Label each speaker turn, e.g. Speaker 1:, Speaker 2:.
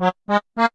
Speaker 1: Ha ha ha.